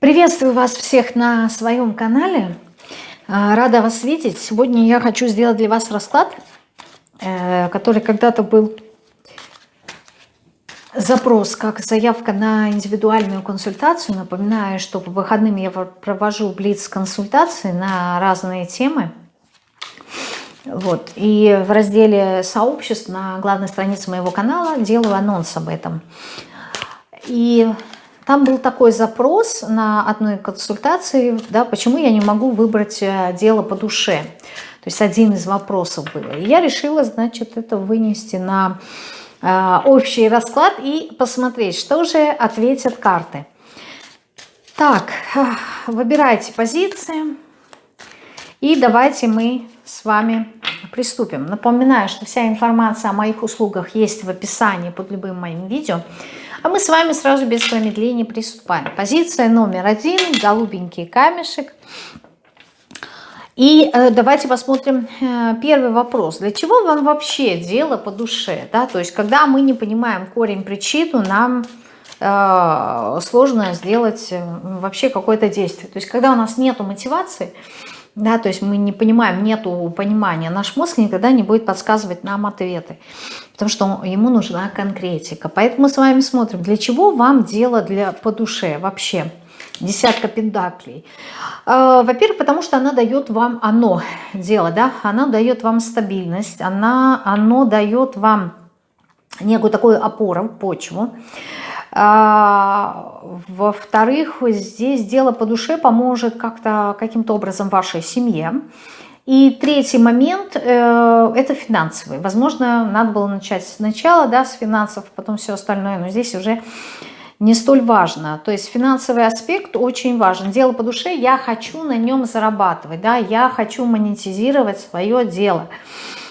Приветствую вас всех на своем канале. А, рада вас видеть. Сегодня я хочу сделать для вас расклад, э, который когда-то был запрос как заявка на индивидуальную консультацию. Напоминаю, что по выходным я провожу блиц-консультации на разные темы. Вот. И в разделе сообществ на главной странице моего канала делаю анонс об этом. И там был такой запрос на одной консультации, да, почему я не могу выбрать э, дело по душе. То есть один из вопросов был. И я решила, значит, это вынести на э, общий расклад и посмотреть, что же ответят карты. Так, выбирайте позиции. И давайте мы с вами приступим. Напоминаю, что вся информация о моих услугах есть в описании под любым моим видео. А мы с вами сразу без промедления приступаем. Позиция номер один, голубенький камешек. И э, давайте посмотрим э, первый вопрос. Для чего вам вообще дело по душе? Да? То есть, когда мы не понимаем корень, причину, нам э, сложно сделать вообще какое-то действие. То есть, когда у нас нет мотивации, да, то есть мы не понимаем, нету понимания, наш мозг никогда не будет подсказывать нам ответы, потому что ему нужна конкретика. Поэтому мы с вами смотрим, для чего вам дело для, по душе вообще, десятка пентаклей. А, во-первых, потому что она дает вам, оно, дело, да, она дает вам стабильность, она, оно дает вам некую такую опору, почву. А, Во-вторых, здесь дело по душе поможет как-то каким-то образом вашей семье. И третий момент э, – это финансовый. Возможно, надо было начать сначала да, с финансов, потом все остальное, но здесь уже не столь важно. То есть финансовый аспект очень важен. Дело по душе, я хочу на нем зарабатывать, да, я хочу монетизировать свое дело.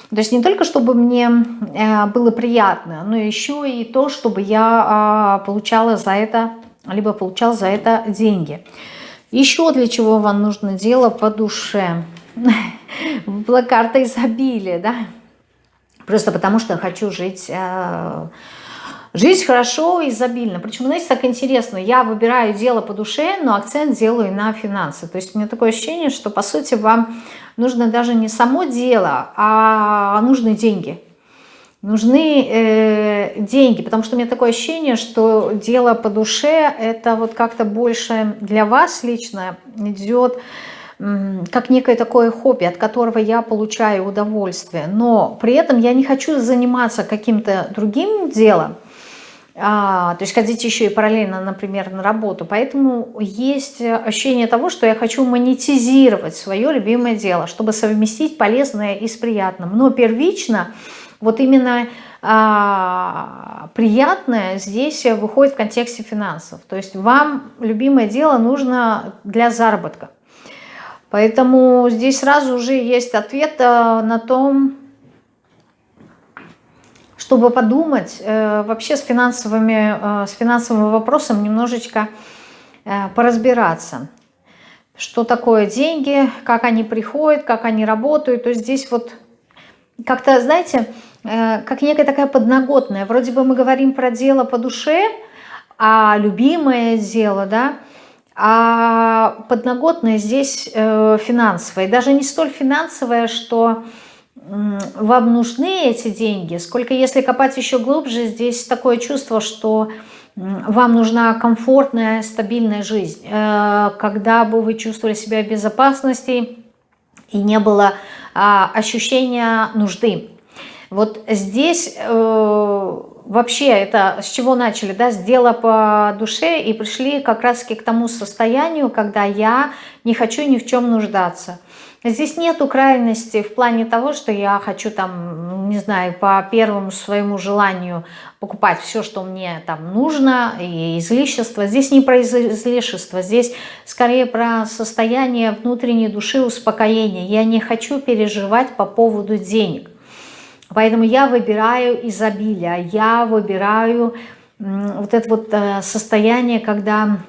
То есть не только, чтобы мне э, было приятно, но еще и то, чтобы я а, получала за это, либо получал за это деньги. Еще для чего вам нужно дело по душе. Была карта изобилия, да? Просто потому что хочу жить э, Жить хорошо, изобильно. Причем, знаете, так интересно, я выбираю дело по душе, но акцент делаю на финансы. То есть у меня такое ощущение, что, по сути, вам нужно даже не само дело, а нужны деньги. Нужны э, деньги, потому что у меня такое ощущение, что дело по душе, это вот как-то больше для вас лично идет как некое такое хобби, от которого я получаю удовольствие. Но при этом я не хочу заниматься каким-то другим делом, а, то есть ходить еще и параллельно, например, на работу. Поэтому есть ощущение того, что я хочу монетизировать свое любимое дело, чтобы совместить полезное и с приятным. Но первично вот именно а, приятное здесь выходит в контексте финансов. То есть вам любимое дело нужно для заработка. Поэтому здесь сразу уже есть ответ а, на том, чтобы подумать э, вообще с, финансовыми, э, с финансовым вопросом немножечко э, поразбираться. Что такое деньги, как они приходят, как они работают. То есть здесь вот как-то, знаете, э, как некая такая подноготная. Вроде бы мы говорим про дело по душе, а любимое дело, да, а подноготное здесь э, финансовое. Даже не столь финансовое, что вам нужны эти деньги, сколько если копать еще глубже, здесь такое чувство, что вам нужна комфортная, стабильная жизнь, э, когда бы вы чувствовали себя в безопасности и не было а, ощущения нужды. Вот здесь э, вообще это с чего начали, да, с дела по душе и пришли как раз к тому состоянию, когда я не хочу ни в чем нуждаться. Здесь нету крайности в плане того, что я хочу там, не знаю, по первому своему желанию покупать все, что мне там нужно, и излишество. Здесь не про излишество, здесь скорее про состояние внутренней души, успокоения. Я не хочу переживать по поводу денег. Поэтому я выбираю изобилие, я выбираю вот это вот э, состояние, когда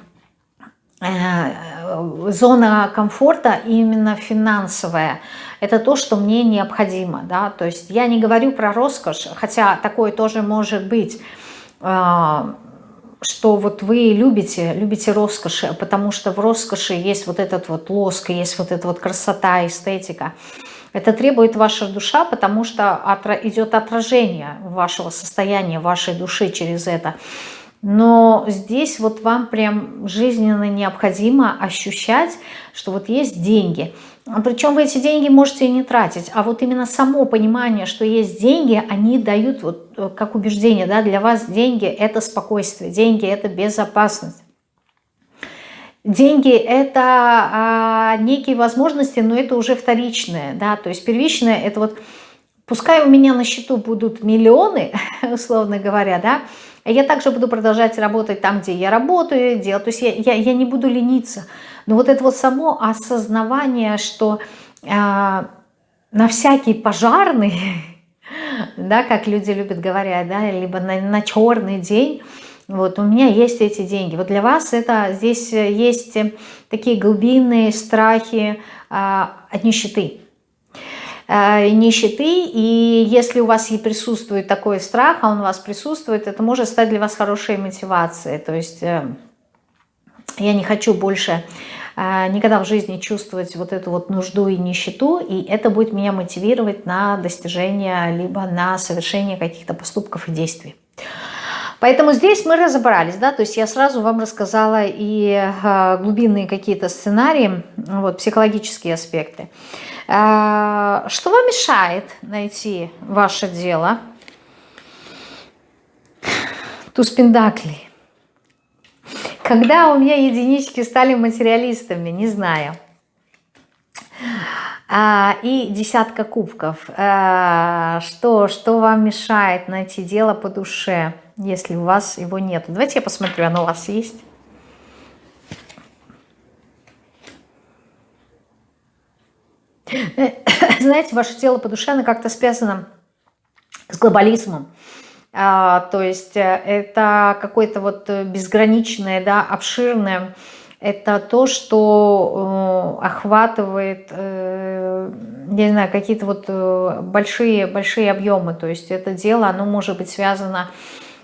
зона комфорта именно финансовая. Это то, что мне необходимо. Да? То есть я не говорю про роскошь, хотя такое тоже может быть. Э, что вот вы любите, любите роскоши, потому что в роскоши есть вот этот вот лоск, есть вот эта вот красота, эстетика. Это требует ваша душа, потому что идет отражение вашего состояния, вашей души через это. Но здесь вот вам прям жизненно необходимо ощущать, что вот есть деньги. Причем вы эти деньги можете и не тратить, а вот именно само понимание, что есть деньги, они дают вот э, как убеждение, да, для вас деньги – это спокойствие, деньги – это безопасность. Деньги – это а, некие возможности, но это уже вторичное, да, то есть первичное – это вот, пускай у меня на счету будут миллионы, условно говоря, да, я также буду продолжать работать там, где я работаю, делать, то есть я, я, я не буду лениться. Но вот это вот само осознавание, что э, на всякий пожарный, да, как люди любят говорить, да, либо на, на черный день, вот у меня есть эти деньги. Вот для вас это здесь есть такие глубинные страхи э, от нищеты. Э, нищеты, и если у вас и присутствует такой страх, а он у вас присутствует, это может стать для вас хорошей мотивацией. То есть э, я не хочу больше э, никогда в жизни чувствовать вот эту вот нужду и нищету, и это будет меня мотивировать на достижение, либо на совершение каких-то поступков и действий. Поэтому здесь мы разобрались, да, то есть я сразу вам рассказала и глубинные какие-то сценарии, вот, психологические аспекты. А, что вам мешает найти ваше дело? Туз Пендаклей. Когда у меня единички стали материалистами, не знаю. А, и десятка кубков. А, что, что вам мешает найти дело по душе, если у вас его нет? Давайте я посмотрю, оно у вас есть. Знаете, ваше тело по душе, оно как-то связано с глобализмом. А, то есть э, это какое-то вот безграничное, да, обширное, это то, что э, охватывает, э, не знаю, какие-то вот большие, большие объемы. То есть это дело, оно может быть связано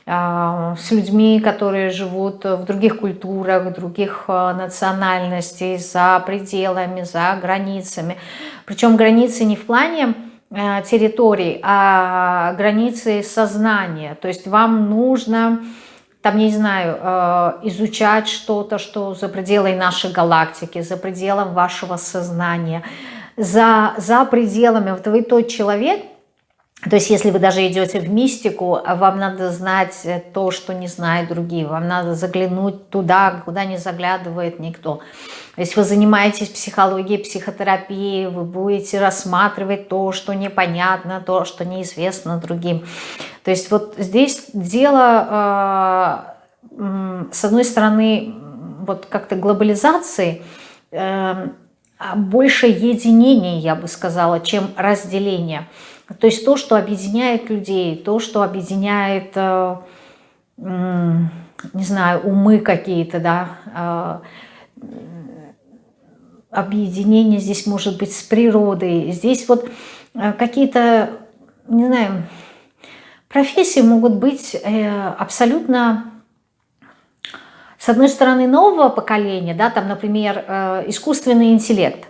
с людьми, которые живут в других культурах, других национальностей, за пределами, за границами. Причем границы не в плане э, территорий, а границы сознания. То есть вам нужно, там, не знаю, э, изучать что-то, что за пределами нашей галактики, за пределом вашего сознания, за, за пределами. Вот вы тот человек, то есть если вы даже идете в мистику, вам надо знать то, что не знают другие, вам надо заглянуть туда, куда не заглядывает никто. Если вы занимаетесь психологией, психотерапией, вы будете рассматривать то, что непонятно, то, что неизвестно другим. То есть вот здесь дело, э, с одной стороны, вот как-то глобализации, э, больше единения, я бы сказала, чем разделения. То есть то, что объединяет людей, то, что объединяет, э, не знаю, умы какие-то, да, объединение здесь может быть с природой. Здесь вот э, какие-то, не знаю, профессии могут быть э, абсолютно, с одной стороны, нового поколения, да, там, например, э, искусственный интеллект,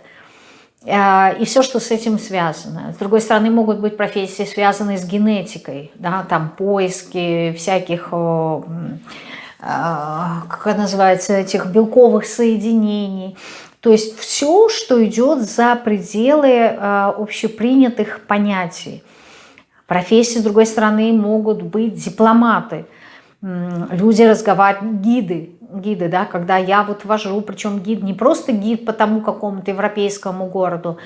и все, что с этим связано. С другой стороны, могут быть профессии, связанные с генетикой, да, там поиски всяких, как это называется, этих белковых соединений. То есть все, что идет за пределы э, общепринятых понятий. Профессии, с другой стороны, могут быть дипломаты, люди разговаривают, гиды, гиды, да, когда я вот вожу, причем гид не просто гид по тому какому-то европейскому городу,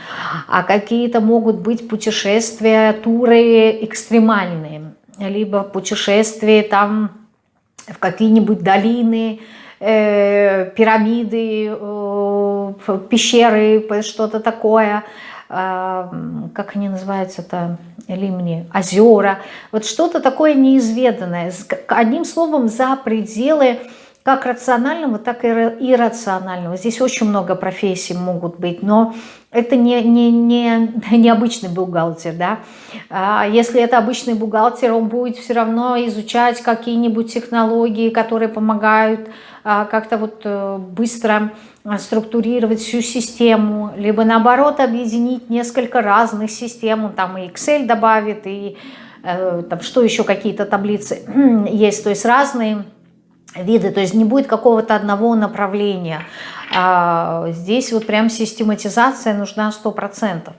а какие-то могут быть путешествия, туры экстремальные, либо путешествия там в какие-нибудь долины, э, пирамиды, э, пещеры, что-то такое, э, как они называются-то, лимни, озера, вот что-то такое неизведанное, одним словом, за пределы как рационального, так и иррационального. Здесь очень много профессий могут быть, но это не, не, не, не обычный бухгалтер. Да? А если это обычный бухгалтер, он будет все равно изучать какие-нибудь технологии, которые помогают а, как-то вот э, быстро структурировать всю систему, либо наоборот объединить несколько разных систем, он там и Excel добавит, и э, там что еще какие-то таблицы есть, то есть разные виды, то есть не будет какого-то одного направления. А здесь вот прям систематизация нужна 100%.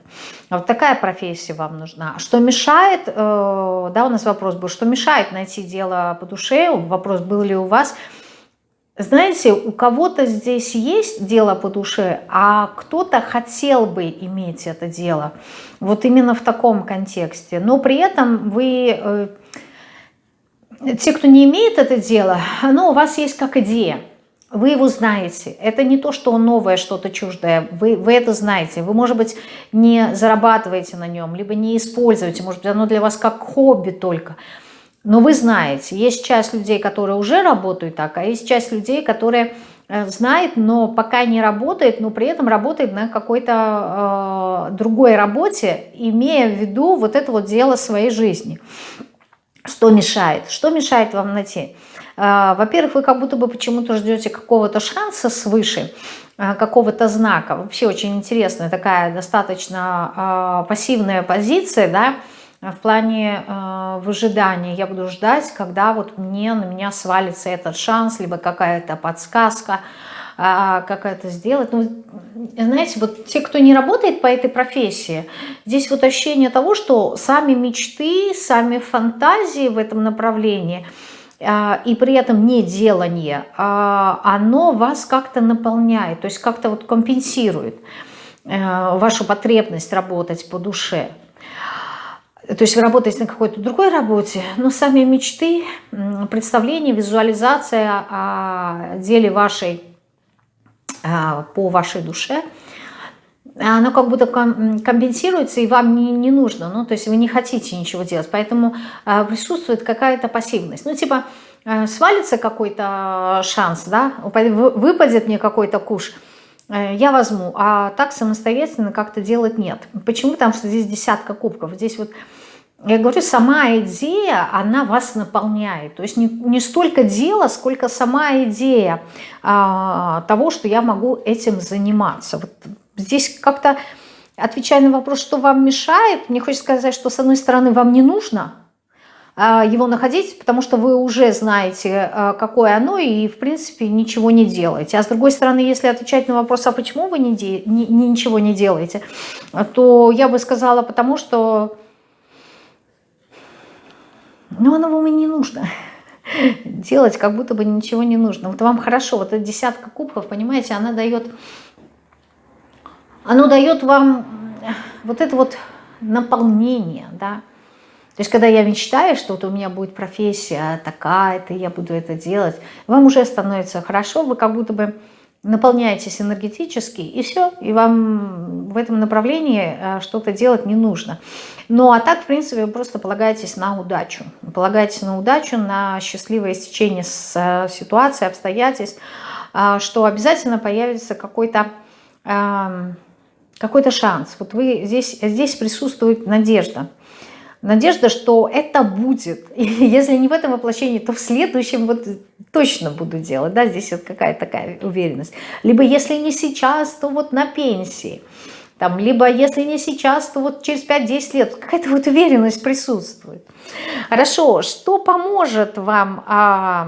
Вот такая профессия вам нужна. Что мешает, э, да, у нас вопрос был, что мешает найти дело по душе, вопрос был ли у вас, знаете, у кого-то здесь есть дело по душе, а кто-то хотел бы иметь это дело. Вот именно в таком контексте. Но при этом вы э, те, кто не имеет это дело, оно у вас есть как идея. Вы его знаете. Это не то, что новое, что-то чуждое. Вы, вы это знаете. Вы, может быть, не зарабатываете на нем, либо не используете. Может быть, оно для вас как хобби только. Но вы знаете, есть часть людей, которые уже работают так, а есть часть людей, которые э, знает, но пока не работает, но при этом работает на какой-то э, другой работе, имея в виду вот это вот дело своей жизни. Что мешает? Что мешает вам найти? А, во-первых, вы как будто бы почему-то ждете какого-то шанса свыше, а, какого-то знака. Вообще очень интересная такая достаточно а, пассивная позиция, да, в плане выжидания. Я буду ждать, когда вот мне на меня свалится этот шанс, либо какая-то подсказка, как это сделать. Ну, знаете, вот те, кто не работает по этой профессии, здесь вот ощущение того, что сами мечты, сами фантазии в этом направлении а, и при этом не делание, а, оно вас как-то наполняет, то есть как-то вот компенсирует э, вашу потребность работать по душе. То есть вы работаете на какой-то другой работе, но сами мечты, представления, визуализация о деле вашей а, по вашей душе, оно как будто компенсируется, и вам не, не нужно, ну, то есть вы не хотите ничего делать, поэтому а, присутствует какая-то пассивность. Ну, типа, а, свалится какой-то шанс, да, выпадет мне какой-то куш, э, я возьму, а так самостоятельно как-то делать нет. Почему? Потому что здесь десятка кубков, здесь вот я говорю, сама идея, она вас наполняет. То есть не, не столько дело, сколько сама идея а, того, что я могу этим заниматься. Вот здесь как-то, отвечая на вопрос, что вам мешает, мне хочется сказать, что с одной стороны вам не нужно а, его находить, потому что вы уже знаете, а, какое оно, и в принципе ничего не делаете. А с другой стороны, если отвечать на вопрос, а почему вы не, де, ничего не делаете, то я бы сказала, потому что но оно вам и не нужно. Делать как будто бы ничего не нужно. Вот вам хорошо, вот эта десятка кубков, понимаете, она дает, оно дает вам вот это вот наполнение, да. То есть, когда я мечтаю, что вот у меня будет профессия такая-то, я буду это делать, вам уже становится хорошо, вы как будто бы наполняетесь энергетически, и все, и вам в этом направлении э, что-то делать не нужно. Ну, а так, в принципе, вы просто полагаетесь на удачу. Полагаетесь на удачу, на счастливое стечение с ситуации, обстоятельств, э, что обязательно появится какой-то какой-то шанс. Вот вы здесь, здесь присутствует надежда надежда, что это будет. И если не в этом воплощении, то в следующем вот точно буду делать. Да, здесь вот какая-то такая уверенность. Либо если не сейчас, то вот на пенсии. Там, либо если не сейчас, то вот через 5-10 лет. Какая-то вот уверенность присутствует. Хорошо, что поможет вам... А,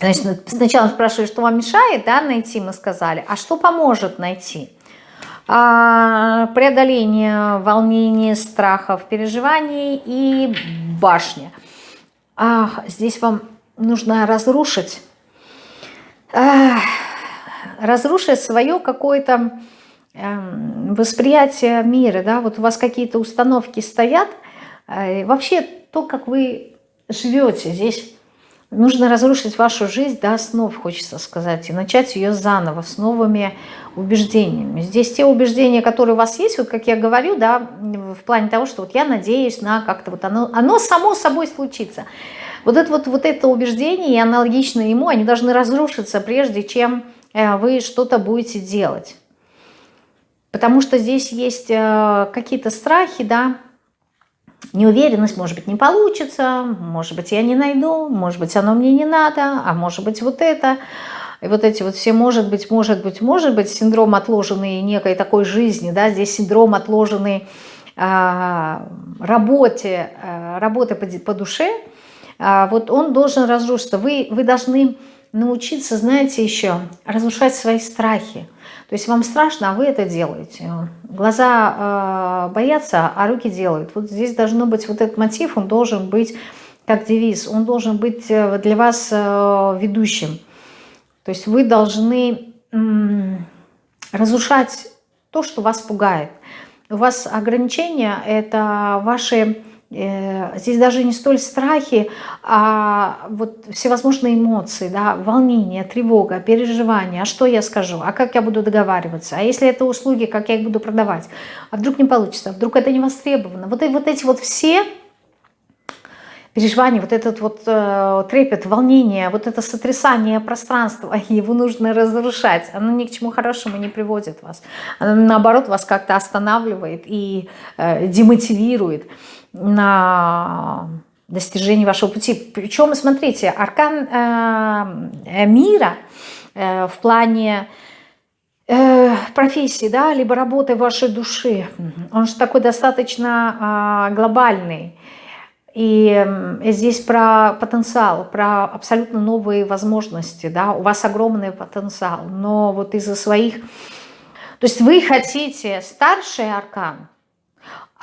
значит, сначала спрашивали, что вам мешает да, найти, мы сказали. А что поможет найти? А, преодоление волнений, страхов, переживаний и башня. Ах, здесь вам нужно разрушить, ах, разрушить свое какое-то э, восприятие мира. Да? Вот у вас какие-то установки стоят. Э, вообще то, как вы живете здесь Нужно разрушить вашу жизнь до основ, хочется сказать, и начать ее заново, с новыми убеждениями. Здесь те убеждения, которые у вас есть, вот как я говорю, да, в плане того, что вот я надеюсь на как-то вот оно, оно само собой случится. Вот это вот, вот это убеждение, и аналогично ему, они должны разрушиться, прежде чем э, вы что-то будете делать. Потому что здесь есть э, какие-то страхи, да, неуверенность, может быть, не получится, может быть, я не найду, может быть, оно мне не надо, а может быть, вот это. И вот эти вот все может быть, может быть, может быть, синдром отложенный некой такой жизни, да, здесь синдром отложенный э, работе, э, работы по, по душе, э, вот он должен разрушиться. Вы, вы должны научиться, знаете, еще разрушать свои страхи. То есть вам страшно, а вы это делаете. Глаза э, боятся, а руки делают. Вот здесь должно быть вот этот мотив, он должен быть как девиз, он должен быть э, для вас э, ведущим. То есть вы должны разрушать то, что вас пугает. У вас ограничения – это ваши Э, здесь даже не столь страхи, а вот всевозможные эмоции, да, волнение, тревога, переживания. А что я скажу? А как я буду договариваться? А если это услуги, как я их буду продавать? А вдруг не получится? А вдруг это не востребовано? Вот, вот эти вот все переживания, вот этот вот э, трепет, волнение, вот это сотрясание пространства, его нужно разрушать. Оно ни к чему хорошему не приводит вас. Оно, наоборот, вас как-то останавливает и э, демотивирует на достижение вашего пути. Причем, смотрите, аркан э, мира э, в плане э, профессии, да, либо работы вашей души, он же такой достаточно э, глобальный. И здесь про потенциал, про абсолютно новые возможности, да, у вас огромный потенциал, но вот из-за своих... То есть вы хотите старший аркан,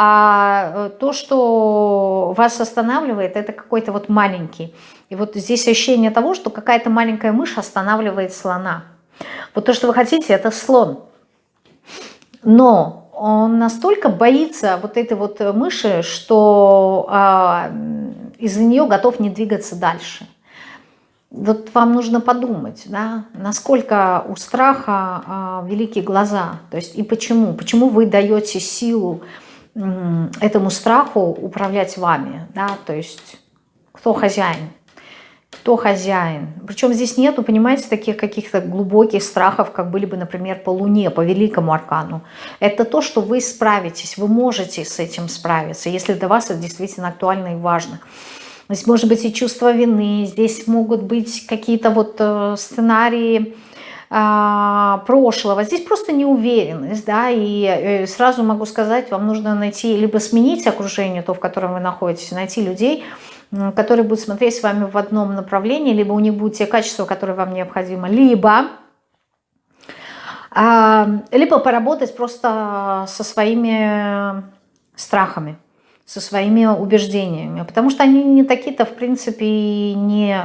а э, то, что вас останавливает, это какой-то вот маленький. И вот здесь ощущение того, что какая-то маленькая мышь останавливает слона. Вот то, что вы хотите, это слон. Но он настолько боится вот этой вот мыши, что а, из-за нее готов не двигаться дальше. Вот вам нужно подумать, да, насколько у страха а, великие глаза, то есть и почему, почему вы даете силу этому страху управлять вами, да, то есть кто хозяин, кто хозяин. Причем здесь нету, понимаете, таких каких-то глубоких страхов, как были бы, например, по Луне, по Великому Аркану. Это то, что вы справитесь, вы можете с этим справиться, если для вас это действительно актуально и важно. Здесь может быть и чувство вины, здесь могут быть какие-то вот э, сценарии, прошлого. Здесь просто неуверенность, да, и э, сразу могу сказать, вам нужно найти, либо сменить окружение, то, в котором вы находитесь, найти людей, которые будут смотреть с вами в одном направлении, либо у них будут те качества, которые вам необходимы, либо а, либо поработать просто со своими страхами, со своими убеждениями, потому что они не такие-то, в принципе, не,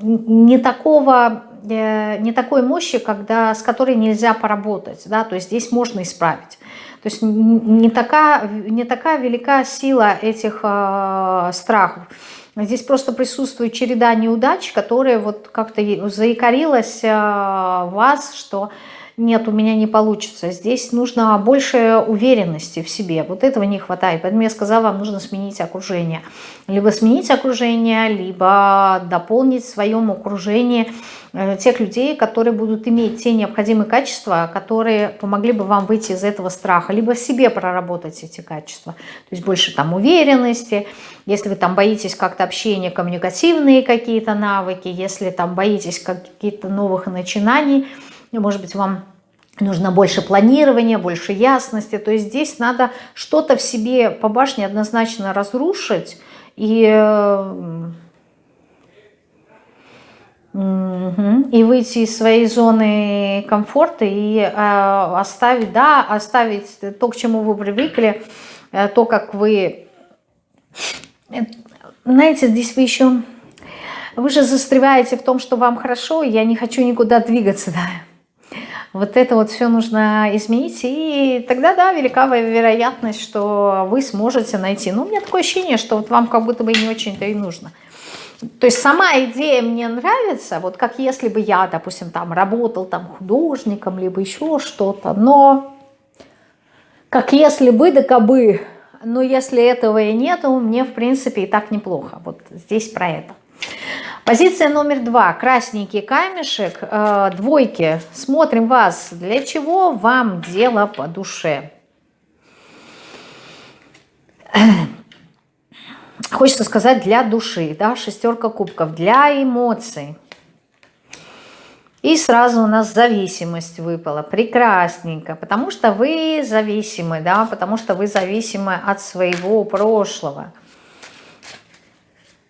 не такого не такой мощи, когда, с которой нельзя поработать, да, то есть здесь можно исправить. То есть не такая, не такая велика сила этих э, страхов. Здесь просто присутствует череда неудач, которые вот как-то заикарилась э, вас, что нет, у меня не получится. Здесь нужно больше уверенности в себе. Вот этого не хватает. Поэтому я сказала, вам нужно сменить окружение. Либо сменить окружение, либо дополнить в своем окружении э, тех людей, которые будут иметь те необходимые качества, которые помогли бы вам выйти из этого страха, либо в себе проработать эти качества. То есть больше там уверенности, если вы там боитесь как-то общения, коммуникативные какие-то навыки, если там боитесь каких-то новых начинаний, может быть, вам нужно больше планирования, больше ясности. То есть здесь надо что-то в себе по башне однозначно разрушить и, и выйти из своей зоны комфорта и э, оставить, да, оставить то, к чему вы привыкли, э, то, как вы... Знаете, здесь вы еще... Вы же застреваете в том, что вам хорошо, я не хочу никуда двигаться, да. Вот это вот все нужно изменить, и тогда, да, велика вероятность, что вы сможете найти. Ну, у меня такое ощущение, что вот вам как будто бы не очень-то и нужно. То есть сама идея мне нравится, вот как если бы я, допустим, там работал там художником, либо еще что-то, но как если бы, да кабы, но если этого и нету, мне, в принципе, и так неплохо. Вот здесь про это. Позиция номер два. Красненький камешек. Э, двойки. Смотрим вас. Для чего вам дело по душе? Хочется сказать для души. Да? Шестерка кубков. Для эмоций. И сразу у нас зависимость выпала. Прекрасненько. Потому что вы зависимы, да, потому что вы зависимы от своего прошлого.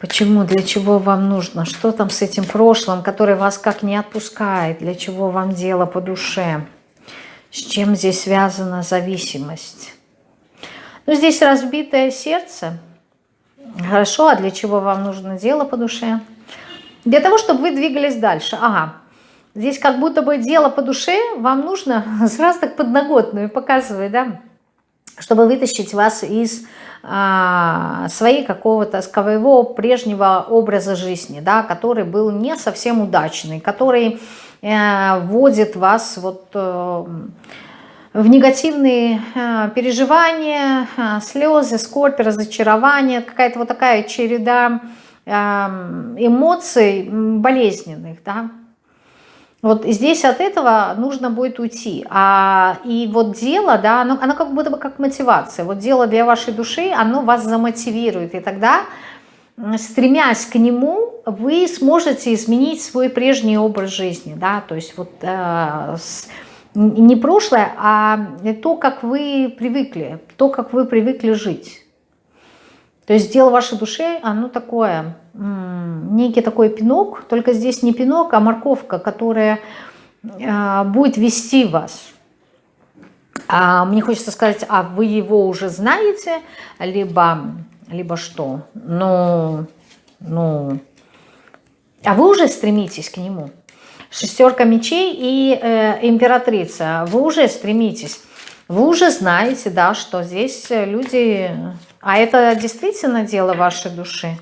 Почему, для чего вам нужно? Что там с этим прошлым, который вас как не отпускает? Для чего вам дело по душе? С чем здесь связана зависимость? Ну, здесь разбитое сердце. Хорошо, а для чего вам нужно дело по душе? Для того, чтобы вы двигались дальше. Ага, Здесь как будто бы дело по душе, вам нужно сразу так подноготную показывать, да, чтобы вытащить вас из а, своей какого-то своего прежнего образа жизни, да, который был не совсем удачный, который э, вводит вас вот э, в негативные э, переживания, э, слезы, скорбь, разочарование, какая-то вот такая череда э, эмоций болезненных, да, вот здесь от этого нужно будет уйти. А, и вот дело, да, оно, оно как будто бы как мотивация. Вот дело для вашей души, оно вас замотивирует. И тогда, стремясь к нему, вы сможете изменить свой прежний образ жизни. Да? То есть вот э, с, не прошлое, а то, как вы привыкли, то, как вы привыкли жить. То есть дело вашей души, оно такое, некий такой пинок, только здесь не пинок, а морковка, которая а, будет вести вас. А мне хочется сказать, а вы его уже знаете, либо, либо что? Ну, ну, а вы уже стремитесь к нему. Шестерка мечей и э, императрица, вы уже стремитесь. Вы уже знаете, да, что здесь люди а это действительно дело вашей души?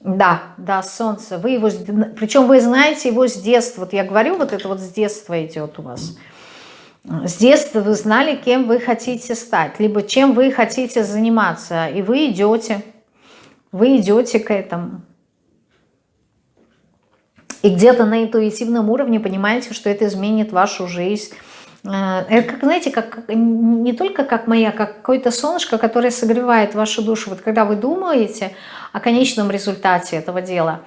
Да, да, солнце. Вы его, причем вы знаете его с детства. Вот я говорю, вот это вот с детства идет у вас. С детства вы знали, кем вы хотите стать, либо чем вы хотите заниматься. И вы идете, вы идете к этому. И где-то на интуитивном уровне понимаете, что это изменит вашу жизнь, это, как, знаете, как, не только как моя, как какое-то солнышко, которое согревает вашу душу. Вот когда вы думаете о конечном результате этого дела,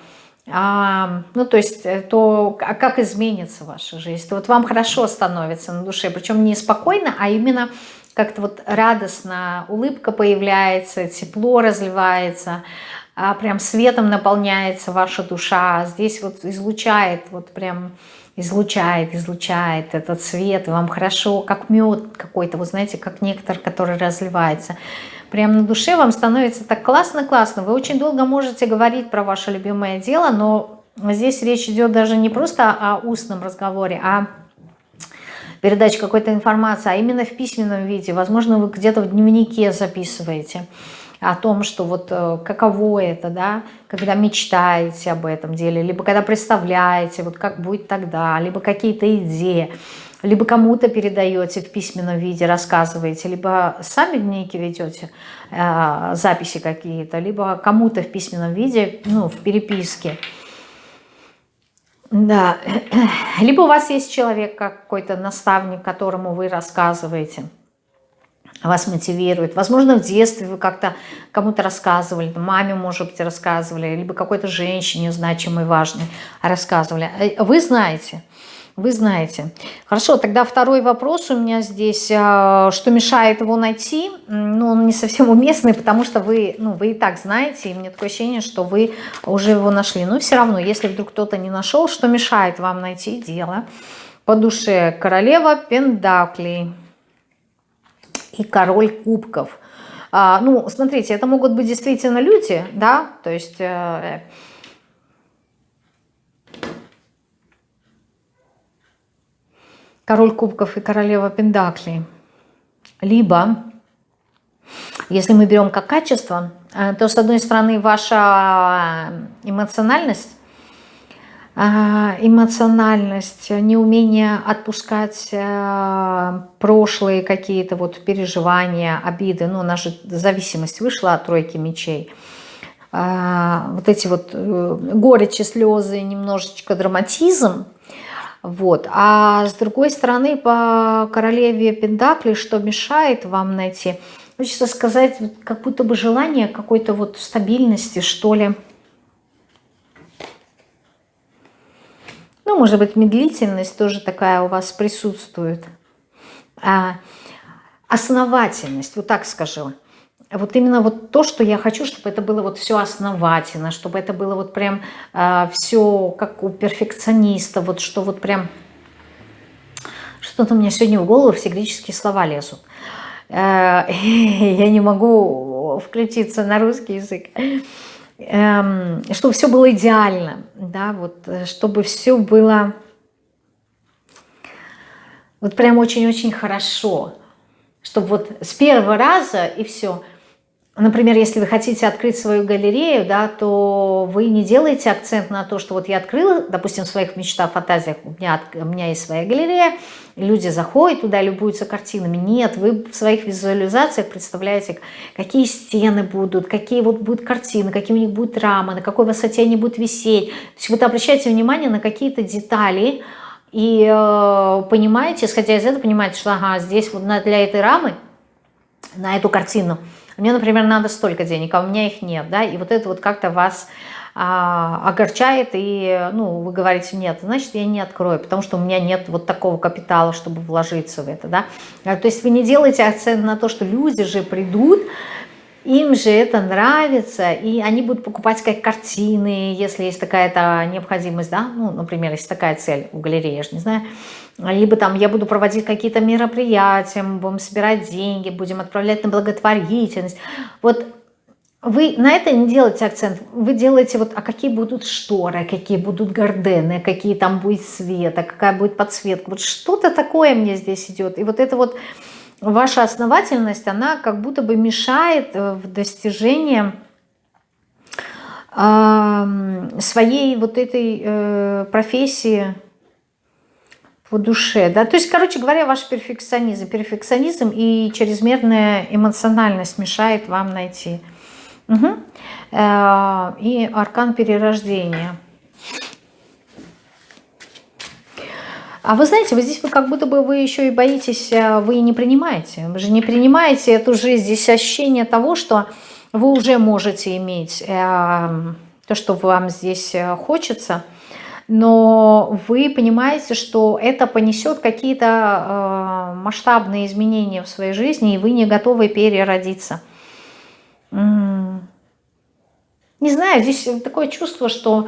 а, ну, то есть, э, то а как изменится ваша жизнь, то вот вам хорошо становится на душе, причем не спокойно, а именно как-то вот радостно, улыбка появляется, тепло разливается, а прям светом наполняется ваша душа, здесь вот излучает вот прям излучает, излучает этот свет, вам хорошо, как мед какой-то, вы знаете, как нектар, который разливается. Прям на душе вам становится так классно-классно. Вы очень долго можете говорить про ваше любимое дело, но здесь речь идет даже не просто о устном разговоре, а передаче какой-то информации, а именно в письменном виде. Возможно, вы где-то в дневнике записываете о том, что вот э, каково это, да, когда мечтаете об этом деле, либо когда представляете, вот как будет тогда, либо какие-то идеи, либо кому-то передаете в письменном виде, рассказываете, либо сами дневники ведете, э, записи какие-то, либо кому-то в письменном виде, ну, в переписке. Да, либо у вас есть человек какой-то наставник, которому вы рассказываете – вас мотивирует. Возможно, в детстве вы как-то кому-то рассказывали, маме, может быть, рассказывали, либо какой-то женщине значимой, важной рассказывали. Э, вы знаете, вы знаете. Хорошо, тогда второй вопрос у меня здесь. А, что мешает его найти? Ну, он не совсем уместный, потому что вы, ну, вы и так знаете, и мне такое ощущение, что вы уже его нашли. Но все равно, если вдруг кто-то не нашел, что мешает вам найти дело по душе? Королева Пендаклей и король кубков. А, ну, смотрите, это могут быть действительно люди, да, то есть... Э, король кубков и королева пендакли. Либо, если мы берем как качество, э, то, с одной стороны, ваша эмоциональность, эмоциональность, неумение отпускать а, прошлые какие-то вот переживания, обиды. Ну, же зависимость вышла от тройки мечей. А, вот эти вот э, горечи, слезы, немножечко драматизм. Вот. А с другой стороны, по королеве Пендакли, что мешает вам найти? Хочется сказать, как будто бы желание какой-то вот стабильности, что ли, Ну, может быть, медлительность тоже такая у вас присутствует. А, основательность, вот так скажу. Вот именно вот то, что я хочу, чтобы это было вот все основательно, чтобы это было вот прям а, все как у перфекциониста, вот что вот прям... Что-то у меня сегодня в голову все греческие слова лезут. А, я не могу включиться на русский язык. Эм, чтобы все было идеально, да, вот, э, чтобы все было вот прям очень-очень хорошо, чтобы вот с первого раза и все – Например, если вы хотите открыть свою галерею, да, то вы не делаете акцент на то, что вот я открыла, допустим, в своих мечтах, фантазиях, у меня, у меня есть своя галерея, люди заходят туда, любуются картинами. Нет, вы в своих визуализациях представляете, какие стены будут, какие вот будут картины, какие у них будут рамы, на какой высоте они будут висеть. То есть вы обращаете внимание на какие-то детали и э, понимаете, исходя из этого, понимаете, что ага, здесь вот для этой рамы, на эту картину – мне, например, надо столько денег, а у меня их нет, да, и вот это вот как-то вас а, огорчает, и, ну, вы говорите, нет, значит, я не открою, потому что у меня нет вот такого капитала, чтобы вложиться в это, да. А, то есть вы не делаете акцент на то, что люди же придут, им же это нравится, и они будут покупать как картины, если есть такая-то необходимость, да, ну, например, есть такая цель у галереи, я же не знаю, либо там я буду проводить какие-то мероприятия, мы будем собирать деньги, будем отправлять на благотворительность. Вот вы на это не делаете акцент, вы делаете вот, а какие будут шторы, какие будут гардены, какие там будет свет, а какая будет подсветка. Вот что-то такое мне здесь идет. И вот это вот ваша основательность, она как будто бы мешает э, в достижении своей вот этой э, профессии по душе, да, то есть, короче говоря, ваш перфекционизм, перфекционизм и чрезмерная эмоциональность мешает вам найти. Угу. И аркан перерождения. А вы знаете, вы здесь вы как будто бы вы еще и боитесь, э, вы не принимаете. Вы же не принимаете эту жизнь. Здесь ощущение того, что вы уже можете иметь э, то, что вам здесь э, хочется – но вы понимаете, что это понесет какие-то масштабные изменения в своей жизни, и вы не готовы переродиться. Не знаю, здесь такое чувство, что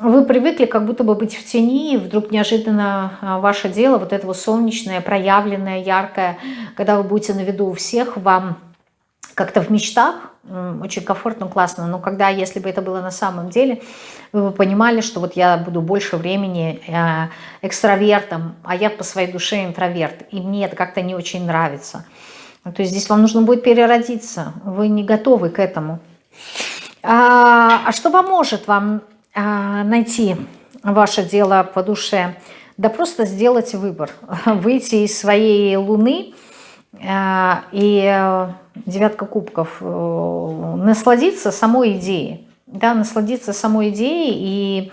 вы привыкли как будто бы быть в тени, и вдруг неожиданно э, ваше дело, вот это вот солнечное, проявленное, яркое, когда вы будете на виду у всех, вам как-то в мечтах очень комфортно, классно. Но когда, если бы это было на самом деле, вы бы понимали, что вот я буду больше времени э, экстравертом, а я по своей душе интроверт. И мне это как-то не очень нравится. То есть здесь вам нужно будет переродиться. Вы не готовы к этому. А, а что поможет вам а, найти ваше дело по душе? Да просто сделать выбор. Выйти из своей луны а, и э, девятка кубков, э, насладиться самой идеей, да, насладиться самой идеей и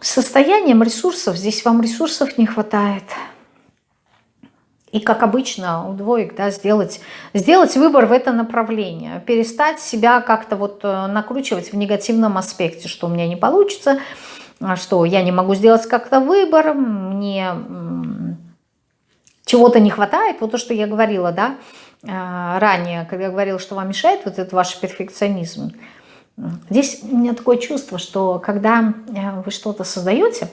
состоянием ресурсов, здесь вам ресурсов не хватает. И, как обычно, у двоек, да, сделать, сделать выбор в это направление, перестать себя как-то вот э, накручивать в негативном аспекте, что у меня не получится, что я не могу сделать как-то выбор, мне чего-то не хватает, вот то, что я говорила, да, а, ранее, когда я говорила, что вам мешает вот этот ваш перфекционизм, здесь у меня такое чувство, что когда э, вы что-то создаете,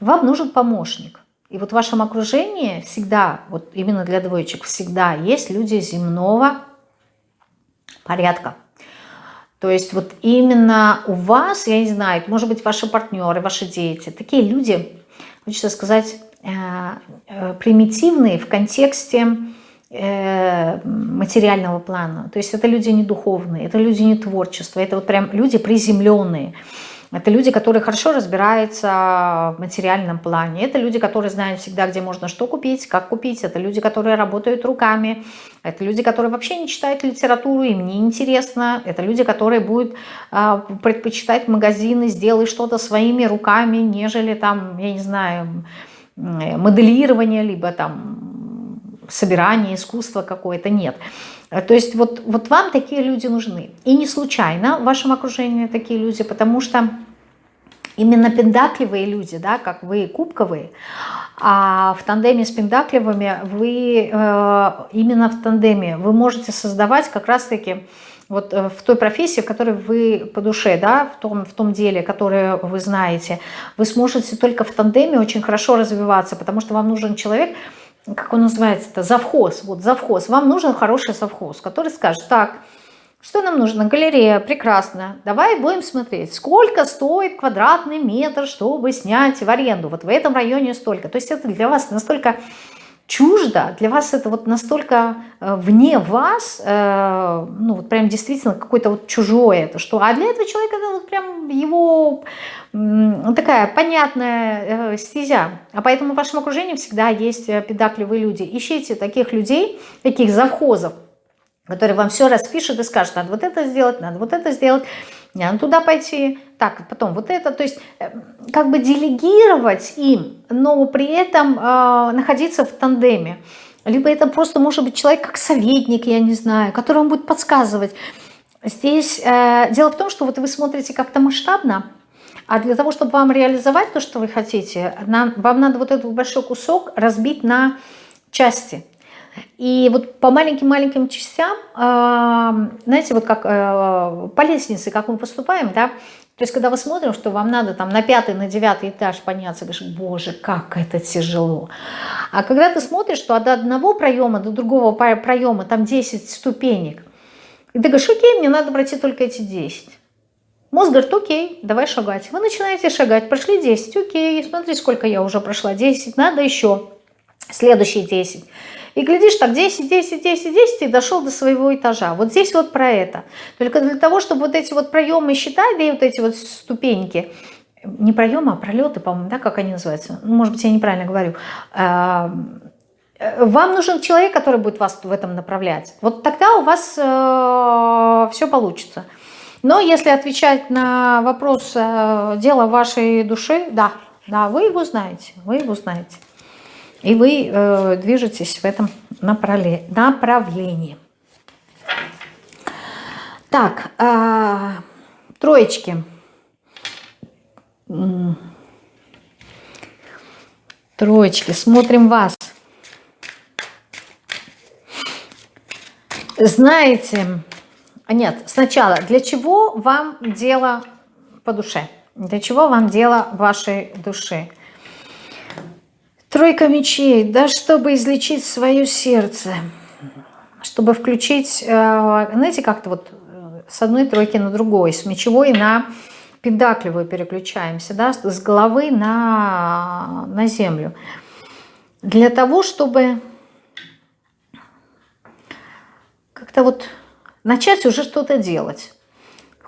вам нужен помощник. И вот в вашем окружении всегда, вот именно для двоечек, всегда есть люди земного порядка. То есть вот именно у вас, я не знаю, может быть ваши партнеры, ваши дети, такие люди, хочется сказать, Э, э, примитивные в контексте э, материального плана. То есть это люди не духовные, это люди не творчества, это вот прям люди приземленные. Это люди, которые хорошо разбираются в материальном плане. Это люди, которые знают всегда, где можно что купить, как купить. Это люди, которые работают руками. Это люди, которые вообще не читают литературу, им не интересно. Это люди, которые будут э, предпочитать магазины, сделай что-то своими руками, нежели там, я не знаю, моделирование, либо там собирание, искусство какое-то. Нет. То есть вот, вот вам такие люди нужны. И не случайно в вашем окружении такие люди, потому что именно пендакливые люди, да, как вы кубковые, а в тандеме с пендакливыми вы э, именно в тандеме вы можете создавать как раз-таки вот э, в той профессии, в которой вы по душе, да, в том, в том деле, которое вы знаете, вы сможете только в тандеме очень хорошо развиваться, потому что вам нужен человек, как он называется-то, завхоз, вот завхоз, вам нужен хороший завхоз, который скажет, так, что нам нужно? Галерея, прекрасно. Давай будем смотреть, сколько стоит квадратный метр, чтобы снять в аренду. Вот в этом районе столько. То есть это для вас настолько чуждо, для вас это вот настолько э, вне вас, э, ну вот прям действительно какое-то вот чужое это что, а для этого человека это вот прям его такая понятная э, стезя, а поэтому в вашем окружении всегда есть педакливые люди, ищите таких людей, таких завхозов, которые вам все распишут и скажут, надо вот это сделать, надо вот это сделать, надо туда пойти, так, потом вот это, то есть э, как бы делегировать им, но при этом э, находиться в тандеме. Либо это просто может быть человек как советник, я не знаю, который вам будет подсказывать. Здесь э, дело в том, что вот вы смотрите как-то масштабно, а для того, чтобы вам реализовать то, что вы хотите, нам, вам надо вот этот большой кусок разбить на части – и вот по маленьким-маленьким частям, знаете, вот как э, по лестнице, как мы поступаем, да, то есть, когда вы смотрим, что вам надо там на пятый, на девятый этаж подняться, говоришь, боже, как это тяжело. А когда ты смотришь, что от одного проема до другого проема там 10 ступенек, и ты говоришь, окей, мне надо пройти только эти 10. Мозг говорит, окей, давай шагать. Вы начинаете шагать, прошли 10, окей, смотри, сколько я уже прошла, 10, надо еще, следующие 10. И глядишь, так 10, 10, 10, 10 и дошел до своего этажа. Вот здесь вот про это. Только для того, чтобы вот эти вот проемы считать, да и вот эти вот ступеньки, не проемы, а пролеты, по-моему, да, как они называются? Ну, может быть, я неправильно говорю. А, э, вам нужен человек, который будет вас в этом направлять. Вот тогда у вас э, все получится. Но если отвечать на вопрос э, дела вашей души, да, да, вы его знаете, вы его знаете. И вы э, движетесь в этом направлении. Так, э, троечки. Троечки, смотрим вас. Знаете, нет, сначала, для чего вам дело по душе? Для чего вам дело вашей души? Тройка мечей, да, чтобы излечить свое сердце, чтобы включить, э, знаете, как-то вот э, с одной тройки на другой, с мечевой на педакливую переключаемся, да, с головы на, на землю. Для того, чтобы как-то вот начать уже что-то делать.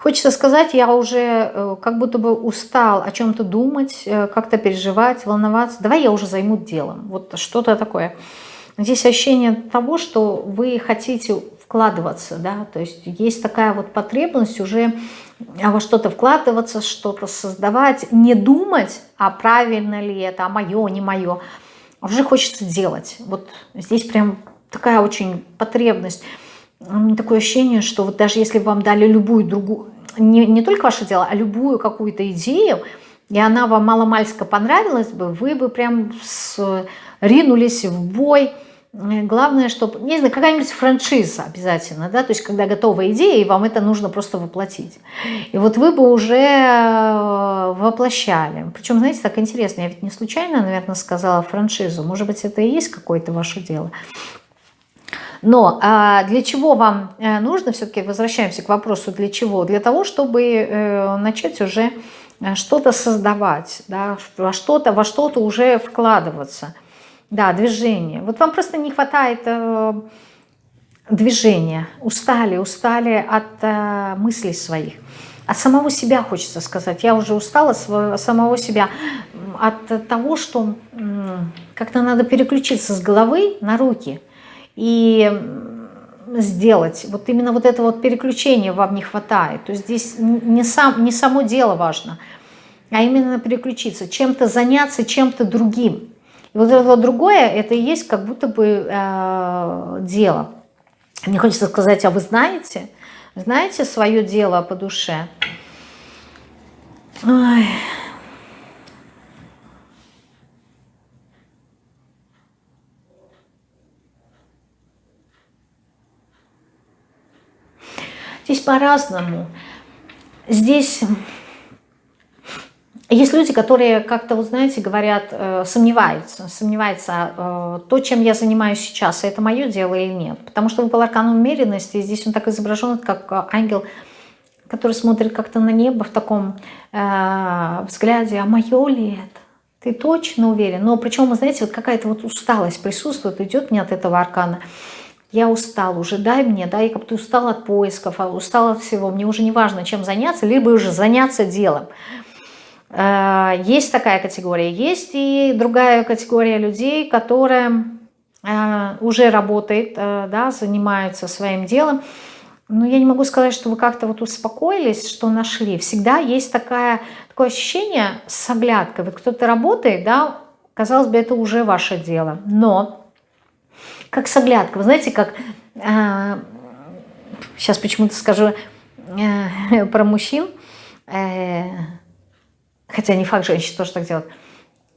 Хочется сказать, я уже э, как будто бы устал о чем-то думать, э, как-то переживать, волноваться. Давай я уже займу делом. Вот что-то такое. Здесь ощущение того, что вы хотите вкладываться, да, то есть есть такая вот потребность уже во что-то вкладываться, что-то создавать, не думать, а правильно ли это, а мое, не мое, уже хочется делать. Вот здесь прям такая очень потребность такое ощущение, что вот даже если вам дали любую другую, не, не только ваше дело, а любую какую-то идею, и она вам маломальско понравилась бы, вы бы прям с, ринулись в бой. Главное, чтобы, не знаю, какая-нибудь франшиза обязательно, да, то есть когда готовая идея, и вам это нужно просто воплотить. И вот вы бы уже э, воплощали. Причем, знаете, так интересно, я ведь не случайно, наверное, сказала франшизу, может быть, это и есть какое-то ваше дело. Но а для чего вам э, нужно, все-таки возвращаемся к вопросу, для чего? Для того, чтобы э, начать уже э, что-то создавать, да, во что-то во что-то уже вкладываться. Да, движение. Вот вам просто не хватает движения. Устали, устали от мыслей своих от самого себя хочется сказать. Я уже устала с самого себя от что как-то надо переключиться с головы на руки и сделать. Вот именно вот это вот переключение вам не хватает. То есть здесь не, сам, не само дело важно, а именно переключиться, чем-то заняться, чем-то другим. И вот это вот другое, это и есть как будто бы э, дело. Мне хочется сказать, а вы знаете, знаете свое дело по душе? Ой. Здесь по-разному. Здесь есть люди, которые как-то, вот знаете, говорят, э, сомневаются, сомневаются, э, то, чем я занимаюсь сейчас, это мое дело или нет. Потому что выпал аркан умеренности, здесь он так изображен, как э, ангел, который смотрит как-то на небо в таком э, взгляде, а мое ли это? Ты точно уверен? Но причем, знаете, вот какая-то вот усталость присутствует, идет мне от этого аркана я устал уже, дай мне, да, я как-то устал от поисков, а устал от всего, мне уже не важно, чем заняться, либо уже заняться делом. Э, есть такая категория. Есть и другая категория людей, которая э, уже работает, э, да, занимается своим делом. Но я не могу сказать, что вы как-то вот успокоились, что нашли. Всегда есть такая, такое ощущение с оглядкой. Вот кто-то работает, да, казалось бы, это уже ваше дело. Но как с оглядкой. Вы знаете, как... Э, сейчас почему-то скажу э, про мужчин. Э, хотя не факт, женщин тоже так делают.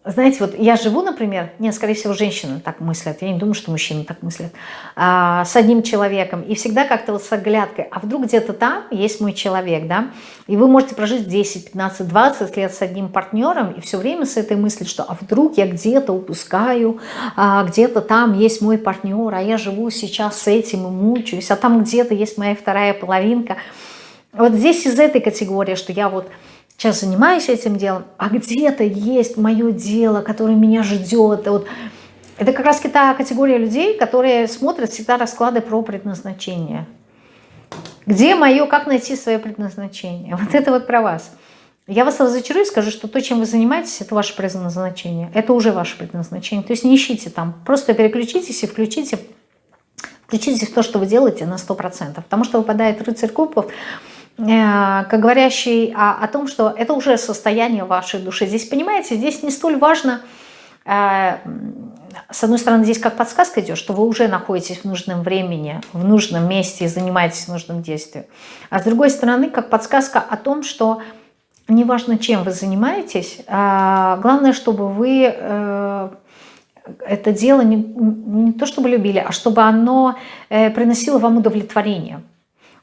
Знаете, вот я живу, например, нет, скорее всего, женщины так мыслят, я не думаю, что мужчины так мыслят, а, с одним человеком, и всегда как-то вот с оглядкой, а вдруг где-то там есть мой человек, да, и вы можете прожить 10, 15, 20 лет с одним партнером, и все время с этой мыслью, что а вдруг я где-то упускаю, а, где-то там есть мой партнер, а я живу сейчас с этим и мучаюсь, а там где-то есть моя вторая половинка. Вот здесь из этой категории, что я вот сейчас занимаюсь этим делом, а где-то есть мое дело, которое меня ждет. Вот. Это как раз та категория людей, которые смотрят всегда расклады про предназначение. Где мое, как найти свое предназначение? Вот это вот про вас. Я вас разочарую и скажу, что то, чем вы занимаетесь, это ваше предназначение. Это уже ваше предназначение. То есть не ищите там. Просто переключитесь и включите, включитесь в то, что вы делаете на 100%. Потому что выпадает рыцарь кубков – как говорящий о, о том, что это уже состояние вашей души. Здесь, понимаете, здесь не столь важно, э, с одной стороны, здесь как подсказка идет, что вы уже находитесь в нужном времени, в нужном месте и занимаетесь нужным действием. А с другой стороны, как подсказка о том, что неважно, чем вы занимаетесь, э, главное, чтобы вы э, это дело не, не то чтобы любили, а чтобы оно э, приносило вам удовлетворение.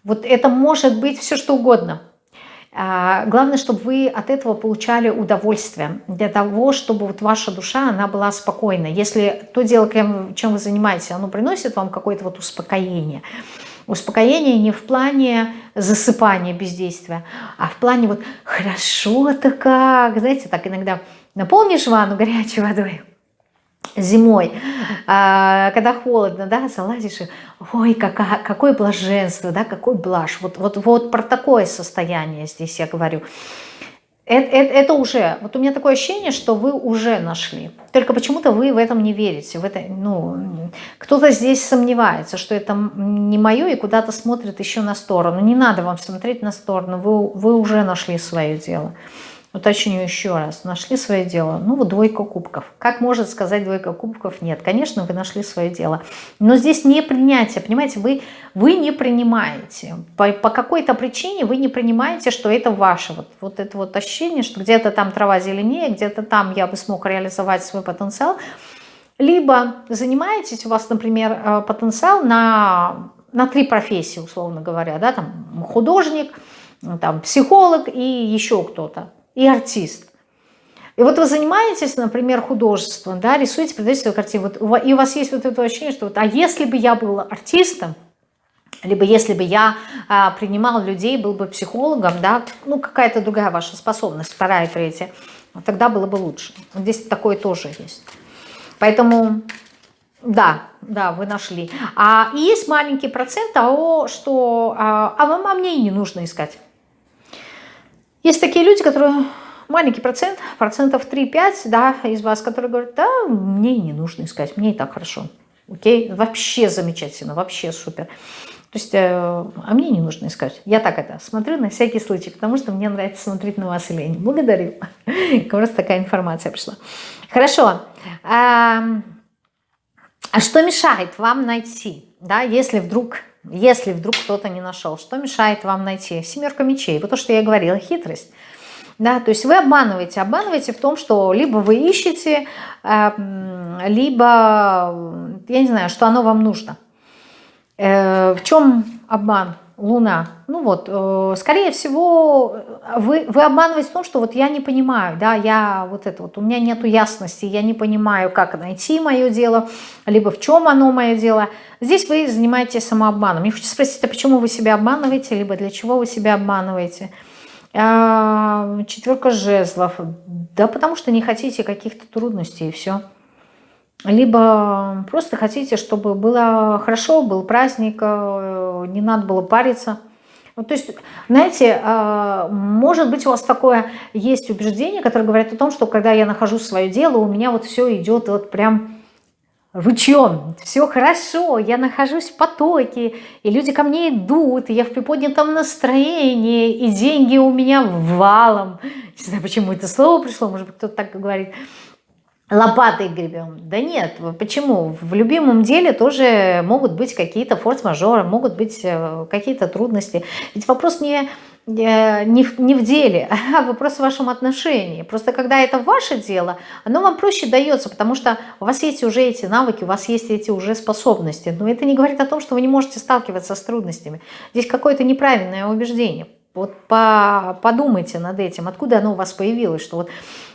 Вот это может быть все что угодно. А, главное, чтобы вы от этого получали удовольствие, для того, чтобы вот ваша душа, она была спокойна. Если то дело, чем вы занимаетесь, оно приносит вам какое-то вот успокоение, успокоение не в плане засыпания бездействия, а в плане вот хорошо-то как, знаете, так иногда наполнишь ванну горячей водой, зимой, а, когда холодно, да, залазишь, и, ой, какая, какое блаженство, да, какой блажь. Вот, вот, вот про такое состояние здесь я говорю. Это, это, это уже, вот у меня такое ощущение, что вы уже нашли. Только почему-то вы в этом не верите. В это, ну, Кто-то здесь сомневается, что это не мое и куда-то смотрит еще на сторону. Не надо вам смотреть на сторону, вы, вы уже нашли свое дело. Уточню еще раз. Нашли свое дело? Ну, вот двойка кубков. Как может сказать двойка кубков? Нет. Конечно, вы нашли свое дело. Но здесь не принятие. Понимаете, вы, вы не принимаете. По, по какой-то причине вы не принимаете, что это ваше. Вот, вот это вот ощущение, что где-то там трава зеленее, где-то там я бы смог реализовать свой потенциал. Либо занимаетесь, у вас, например, э, потенциал на, на три профессии, условно говоря. Да? Там художник, там, психолог и еще кто-то и артист. И вот вы занимаетесь, например, художеством, да, рисуете, продаете свою картину, вот, и у вас есть вот это ощущение, что вот, а если бы я был артистом, либо если бы я а, принимал людей, был бы психологом, да, ну какая-то другая ваша способность, вторая, третья, тогда было бы лучше. Здесь такое тоже есть. Поэтому, да, да, вы нашли. А есть маленький процент того, что, а, а вам а мне и не нужно искать. Есть такие люди, которые маленький процент, процентов 3-5, да, из вас, которые говорят, да, мне не нужно искать, мне и так хорошо. Окей, вообще замечательно, вообще супер. То есть, э, а мне не нужно искать. Я так это смотрю на всякий случай, потому что мне нравится смотреть на вас не. Благодарю. Просто такая информация пришла. Хорошо. А, а что мешает вам найти, да, если вдруг, если вдруг кто-то не нашел, что мешает вам найти? Семерка мечей. Вот то, что я говорила, хитрость. Да, то есть вы обманываете, обманываете в том, что либо вы ищете, э, либо, я не знаю, что оно вам нужно. Э, в чем обман? Луна. Ну вот, э, скорее всего, вы, вы обманываете в том, что вот я не понимаю, да, я вот это вот, у меня нету ясности, я не понимаю, как найти мое дело, либо в чем оно мое дело. Здесь вы занимаетесь самообманом. Мне хочется спросить, а почему вы себя обманываете, либо для чего вы себя обманываете? А, четверка жезлов. Да потому что не хотите каких-то трудностей и все либо просто хотите, чтобы было хорошо, был праздник, э, не надо было париться. Вот, то есть, знаете, э, может быть у вас такое есть убеждение, которое говорит о том, что когда я нахожу свое дело, у меня вот все идет вот прям ручьем, все хорошо, я нахожусь в потоке, и люди ко мне идут, и я в приподнятом настроении, и деньги у меня валом. Не знаю, почему это слово пришло, может быть, кто-то так говорит лопатой гребем. Да нет, почему? В любимом деле тоже могут быть какие-то форс-мажоры, могут быть э, какие-то трудности. Ведь вопрос не, э, не, в, не в деле, а вопрос в вашем отношении. Просто когда это ваше дело, оно вам проще дается, потому что у вас есть уже эти навыки, у вас есть эти уже способности. Но это не говорит о том, что вы не можете сталкиваться с трудностями. Здесь какое-то неправильное убеждение. Вот по, подумайте над этим, откуда оно у вас появилось, что вот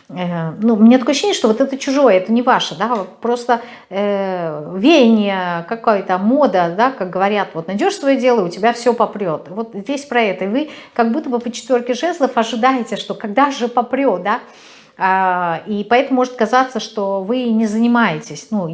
Э, ну, мне такое ощущение, что вот это чужое, это не ваше, да, просто э, веяние, какая-то мода, да, как говорят, вот найдешь свое дело, у тебя все попрет. Вот здесь про это. И вы как будто бы по четверке жезлов ожидаете, что когда же попрет, да, а, и поэтому может казаться, что вы не занимаетесь, ну,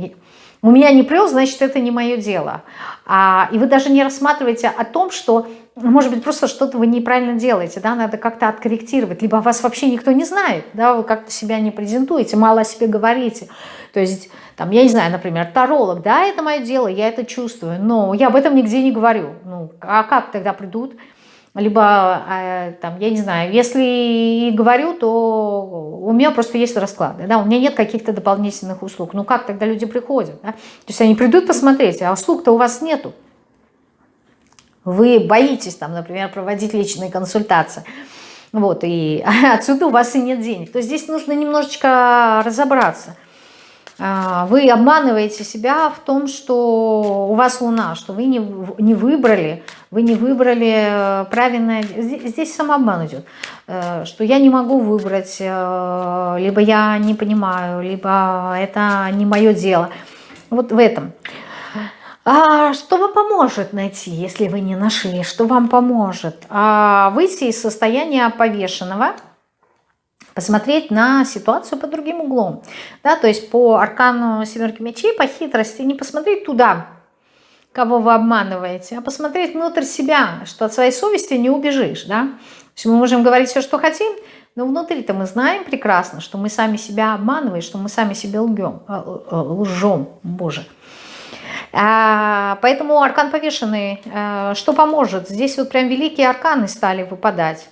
у меня не прет, значит, это не мое дело. А, и вы даже не рассматриваете о том, что может быть, просто что-то вы неправильно делаете, да, надо как-то откорректировать, либо вас вообще никто не знает, да, вы как-то себя не презентуете, мало о себе говорите. То есть, там, я не знаю, например, таролог, да, это мое дело, я это чувствую, но я об этом нигде не говорю. Ну, а как тогда придут? Либо, э, там, я не знаю, если говорю, то у меня просто есть расклады, да, у меня нет каких-то дополнительных услуг. Ну, как тогда люди приходят, да? То есть они придут посмотреть, а услуг-то у вас нету вы боитесь, там, например, проводить личные консультации, вот, и отсюда у вас и нет денег, то здесь нужно немножечко разобраться. А, вы обманываете себя в том, что у вас Луна, что вы не, не выбрали, вы не выбрали правильное, здесь, здесь самообман идет, э, что я не могу выбрать, э, либо я не понимаю, либо это не мое дело. Вот в этом. А что вам поможет найти, если вы не нашли? Что вам поможет? А выйти из состояния повешенного, посмотреть на ситуацию под другим углом. Да, то есть по аркану семерки мечей, по хитрости, не посмотреть туда, кого вы обманываете, а посмотреть внутрь себя, что от своей совести не убежишь. Да? То есть мы можем говорить все, что хотим, но внутри-то мы знаем прекрасно, что мы сами себя обманываем, что мы сами себе лгем, э, э, лжем, Боже. А, поэтому аркан повешенный, э, что поможет? Здесь вот прям великие арканы стали выпадать.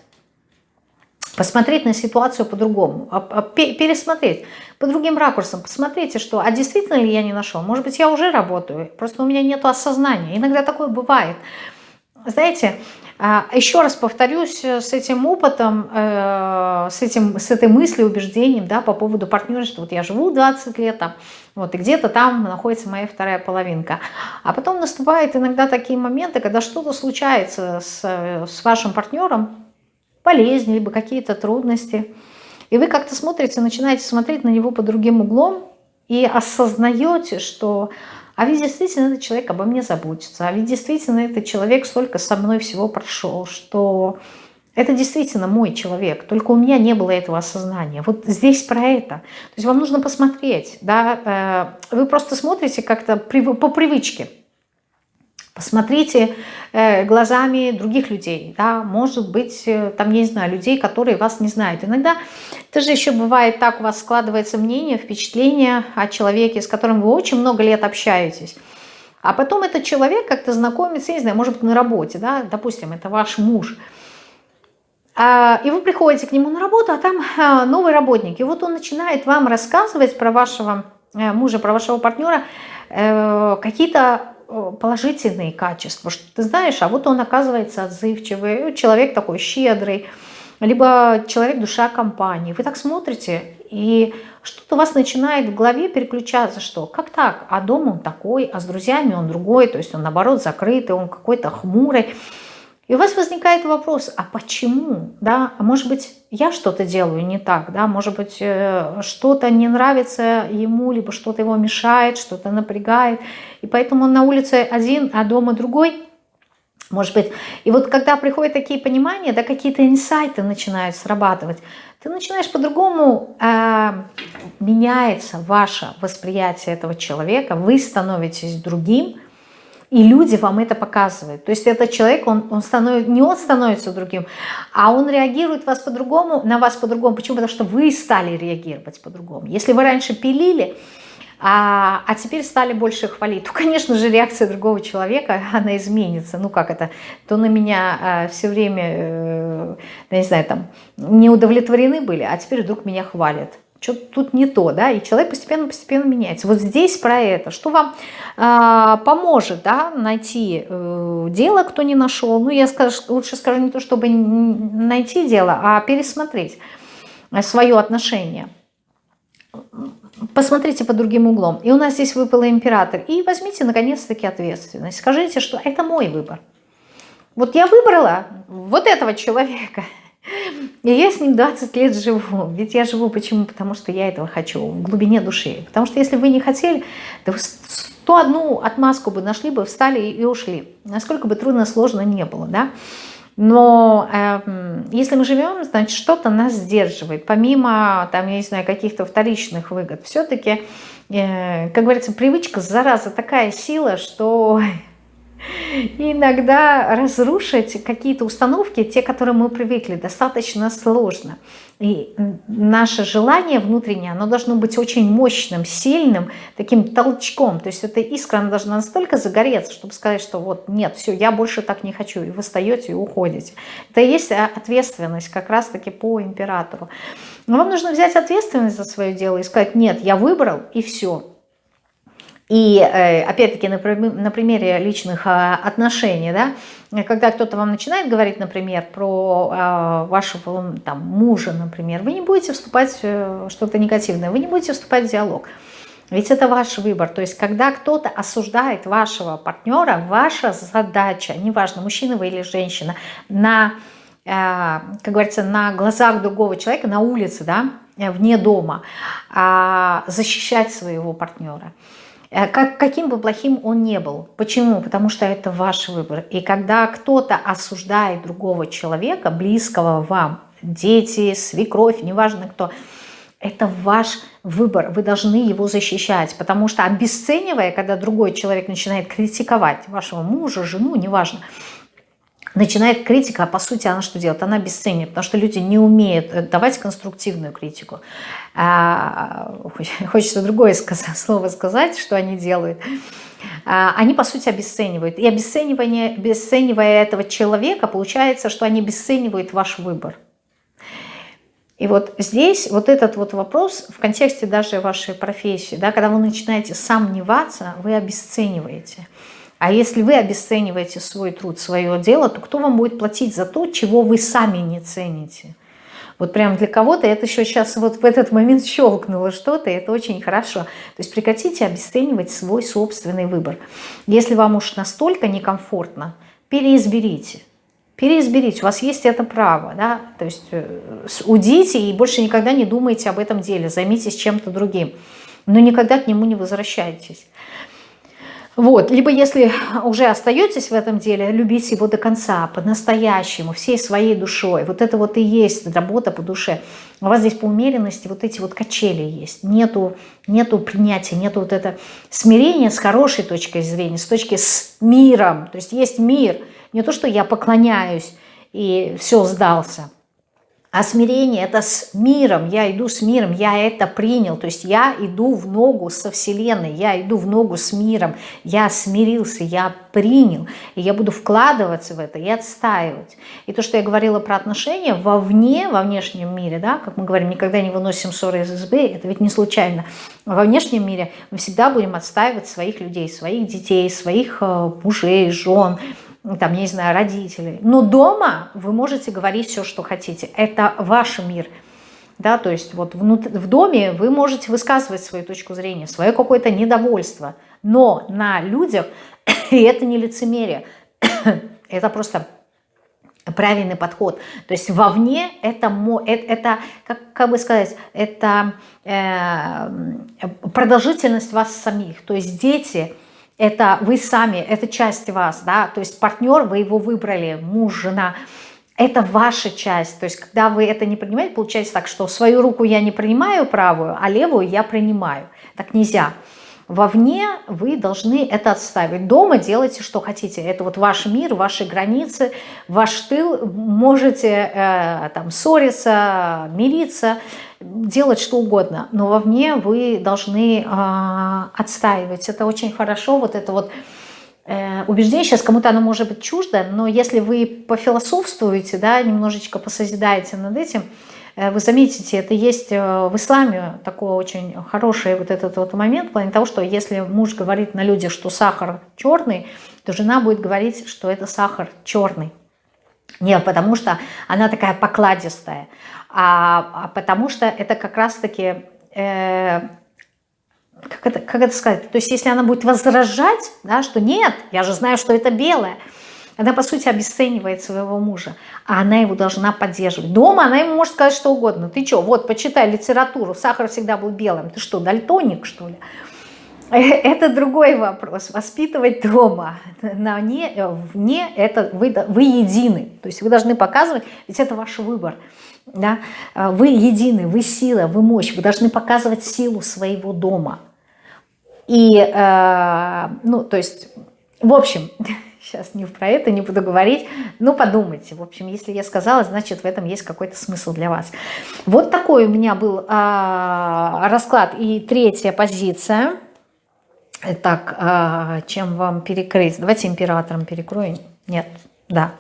Посмотреть на ситуацию по-другому, а, а, пересмотреть по другим ракурсам. Посмотрите, что, а действительно ли я не нашел? Может быть, я уже работаю, просто у меня нет осознания. Иногда такое бывает. Знаете, еще раз повторюсь, э, с этим опытом, э, с, этим, с этой мыслью, убеждением да, по поводу партнерства. Вот я живу 20 лет, там, вот, и где-то там находится моя вторая половинка. А потом наступают иногда такие моменты, когда что-то случается с, с вашим партнером, болезнь, либо какие-то трудности. И вы как-то смотрите, начинаете смотреть на него под другим углом и осознаете, что а ведь действительно этот человек обо мне заботится, а ведь действительно этот человек столько со мной всего прошел, что это действительно мой человек, только у меня не было этого осознания. Вот здесь про это. То есть вам нужно посмотреть, да, э, вы просто смотрите как-то по привычке, Посмотрите э, глазами других людей, да, может быть, э, там, я не знаю, людей, которые вас не знают. Иногда это же еще бывает так, у вас складывается мнение, впечатление о человеке, с которым вы очень много лет общаетесь. А потом этот человек как-то знакомится, я не знаю, может быть, на работе, да, допустим, это ваш муж. А, и вы приходите к нему на работу, а там а, новый работник. И вот он начинает вам рассказывать про вашего э, мужа, про вашего партнера какие-то положительные качества, что ты знаешь, а вот он оказывается отзывчивый, человек такой щедрый, либо человек душа компании. Вы так смотрите, и что-то у вас начинает в голове переключаться, что как так, а дома он такой, а с друзьями он другой, то есть он наоборот закрытый, он какой-то хмурый. И у вас возникает вопрос, а почему? Да? А может быть, я что-то делаю не так, да? может быть, э, что-то не нравится ему, либо что-то его мешает, что-то напрягает. И поэтому он на улице один, а дома другой. Может быть. И вот когда приходят такие понимания, да, какие-то инсайты начинают срабатывать, ты начинаешь по-другому, э, меняется ваше восприятие этого человека, вы становитесь другим, и люди вам это показывают. То есть этот человек, он, он становится, не он становится другим, а он реагирует вас по-другому, на вас по-другому. Почему? Потому что вы стали реагировать по-другому. Если вы раньше пилили, а, а теперь стали больше хвалить, то, конечно же, реакция другого человека, она изменится. Ну, как это, то на меня а, все время, э, не знаю, там, не удовлетворены были, а теперь вдруг меня хвалят что-то тут не то, да, и человек постепенно-постепенно меняется. Вот здесь про это, что вам э, поможет, да, найти э, дело, кто не нашел, ну, я скажу, лучше скажу не то, чтобы найти дело, а пересмотреть свое отношение. Посмотрите по другим углом. И у нас здесь выпал император. И возьмите, наконец-таки, ответственность. Скажите, что это мой выбор. Вот я выбрала вот этого человека – и я с ним 20 лет живу. Ведь я живу почему? Потому что я этого хочу в глубине души. Потому что если вы не хотели, то вы 101 отмазку бы нашли бы, встали и ушли. Насколько бы трудно, сложно не было, да? Но э, если мы живем, значит, что-то нас сдерживает. Помимо, там, я не знаю, каких-то вторичных выгод. Все-таки, э, как говорится, привычка, зараза, такая сила, что иногда разрушить какие-то установки, те, к которым мы привыкли, достаточно сложно. И наше желание внутреннее, оно должно быть очень мощным, сильным, таким толчком. То есть эта искра она должна настолько загореться, чтобы сказать, что вот нет, все, я больше так не хочу. И вы встаете и уходите. Это и есть а, ответственность как раз-таки по императору. Но вам нужно взять ответственность за свое дело и сказать, нет, я выбрал и все. И э, опять-таки на, на примере личных а, отношений, да, когда кто-то вам начинает говорить, например, про э, вашего там, мужа, например, вы не будете вступать в э, что-то негативное, вы не будете вступать в диалог. Ведь это ваш выбор. То есть, когда кто-то осуждает вашего партнера, ваша задача, неважно, мужчина вы или женщина, на, как говорится, на глазах другого человека, на улице, да, вне дома, а, защищать своего партнера. Э, как, каким бы плохим он не был. Почему? Потому что это ваш выбор. И когда кто-то осуждает другого человека, близкого вам, дети, свекровь, неважно кто, это ваш выбор, вы должны его защищать, потому что обесценивая, когда другой человек начинает критиковать вашего мужа, жену, неважно, начинает критика, а по сути она что делает? Она обесценивает, потому что люди не умеют э, давать конструктивную критику. А, хочется другое слово сказать, что они делают. А, они, по сути, обесценивают. И обесценивание, обесценивая этого человека, получается, что они обесценивают ваш выбор. И вот здесь вот этот вот вопрос в контексте даже вашей профессии, да, когда вы начинаете сомневаться, вы обесцениваете. А если вы обесцениваете свой труд, свое дело, то кто вам будет платить за то, чего вы сами не цените? Вот прям для кого-то это еще сейчас вот в этот момент щелкнуло что-то, и это очень хорошо. То есть прекратите обесценивать свой собственный выбор. Если вам уж настолько некомфортно, переизберите. Переизберите, у вас есть это право, да, то есть э, удите и больше никогда не думайте об этом деле, займитесь чем-то другим, но никогда к нему не возвращайтесь. Вот, либо если уже остаетесь в этом деле, любите его до конца, по-настоящему, всей своей душой. Вот это вот и есть работа по душе. У вас здесь по умеренности вот эти вот качели есть. Нету, нету принятия, нету вот это смирения с хорошей точкой зрения, с точки с миром. То есть есть мир. Не то, что я поклоняюсь и все сдался – а смирение – это с миром, я иду с миром, я это принял. То есть я иду в ногу со Вселенной, я иду в ногу с миром, я смирился, я принял. И я буду вкладываться в это и отстаивать. И то, что я говорила про отношения вовне, во внешнем мире, да, как мы говорим, никогда не выносим ссоры из избы, это ведь не случайно. Во внешнем мире мы всегда будем отстаивать своих людей, своих детей, своих э, мужей, жен, ну, там, не знаю, родителей. Но дома вы можете говорить все, что хотите. Это ваш мир. Да, то есть вот в доме вы можете высказывать свою точку зрения, свое какое-то недовольство. Но на людях это не лицемерие. это просто правильный подход. То есть вовне это, это, это как, как бы сказать, это э, продолжительность вас самих. То есть дети это вы сами, это часть вас, да, то есть партнер, вы его выбрали, муж, жена, это ваша часть, то есть когда вы это не принимаете, получается так, что свою руку я не принимаю правую, а левую я принимаю, так нельзя. Вовне вы должны это отставить. Дома делайте, что хотите. Это вот ваш мир, ваши границы, ваш тыл. Можете э, там ссориться, мириться, делать что угодно. Но вовне вы должны э, отстаивать. Это очень хорошо. Вот это вот э, убеждение, сейчас кому-то оно может быть чуждо, но если вы пофилософствуете, да, немножечко посозидаете над этим, вы заметите, это есть э, в исламе такой очень хороший вот этот вот момент, в плане того, что если муж говорит на людях, что сахар черный, то жена будет говорить, что это сахар черный. Не потому что она такая покладистая, а, а потому что это как раз-таки, э, как, как это сказать, то есть если она будет возражать, да, что нет, я же знаю, что это белое, она, по сути, обесценивает своего мужа, а она его должна поддерживать. Дома она ему может сказать что угодно. Ты что, вот, почитай литературу, сахар всегда был белым. Ты что, дальтоник, что ли? Это другой вопрос. Воспитывать дома, на не, вне, это вы, вы едины. То есть вы должны показывать, ведь это ваш выбор. Да? Вы едины, вы сила, вы мощь. Вы должны показывать силу своего дома. И, э, ну, то есть, в общем, сейчас не про это не буду говорить, но подумайте. В общем, если я сказала, значит в этом есть какой-то смысл для вас. Вот такой у меня был а, расклад. И третья позиция. Так, а, чем вам перекрыть? Давайте императором перекроем. Нет, да.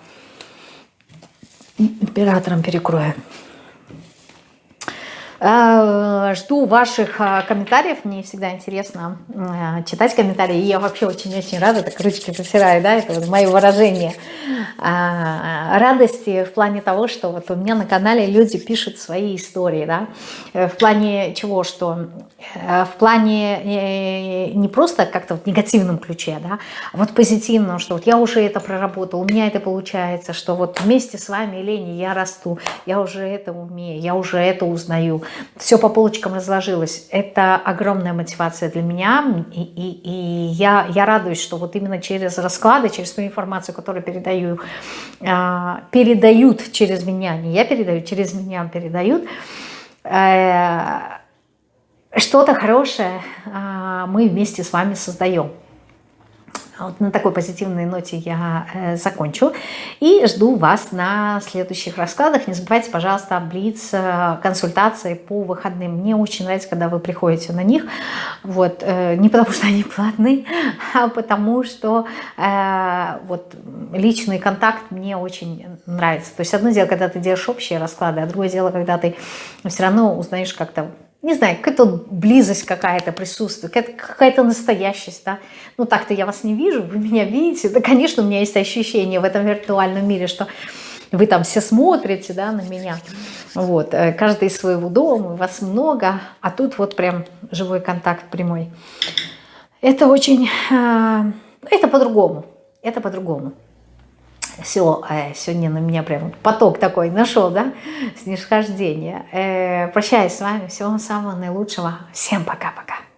Императором перекроем. Э, жду ваших э, комментариев, мне всегда интересно э, читать комментарии, и я вообще очень-очень рада, так ручки потираю, да, это вот мое выражение радости в плане того, что вот у меня на канале люди пишут свои истории, да, в плане чего, что в плане не просто как-то в негативном ключе, да, а вот позитивном, что вот я уже это проработал, у меня это получается, что вот вместе с вами, Лени, я расту, я уже это умею, я уже это узнаю, все по полочкам разложилось. Это огромная мотивация для меня, и, и, и я, я радуюсь, что вот именно через расклады, через ту информацию, которую передаю, э, передают через меня, не я передаю, через меня передают, э, что-то хорошее э, мы вместе с вами создаем. Вот на такой позитивной ноте я э, закончу. И жду вас на следующих раскладах. Не забывайте, пожалуйста, Блиц э, консультации по выходным. Мне очень нравится, когда вы приходите на них. Вот, э, не потому что они платные, а потому что вот, личный контакт мне очень нравится. То есть одно дело, когда ты делаешь общие расклады, а другое дело, когда ты все равно узнаешь как-то не знаю, какая-то близость какая-то присутствует, какая-то настоящесть, да. Ну, так-то я вас не вижу, вы меня видите. Да, конечно, у меня есть ощущение в этом виртуальном мире, что вы там все смотрите, да, на меня. Вот, э, каждый из своего дома, вас много, а тут вот прям живой контакт прямой. Это очень, э, это по-другому, это по-другому все, э, сегодня на меня прям поток такой нашел, да, снисхождение. Э, прощаюсь с вами, всего самого наилучшего, всем пока-пока.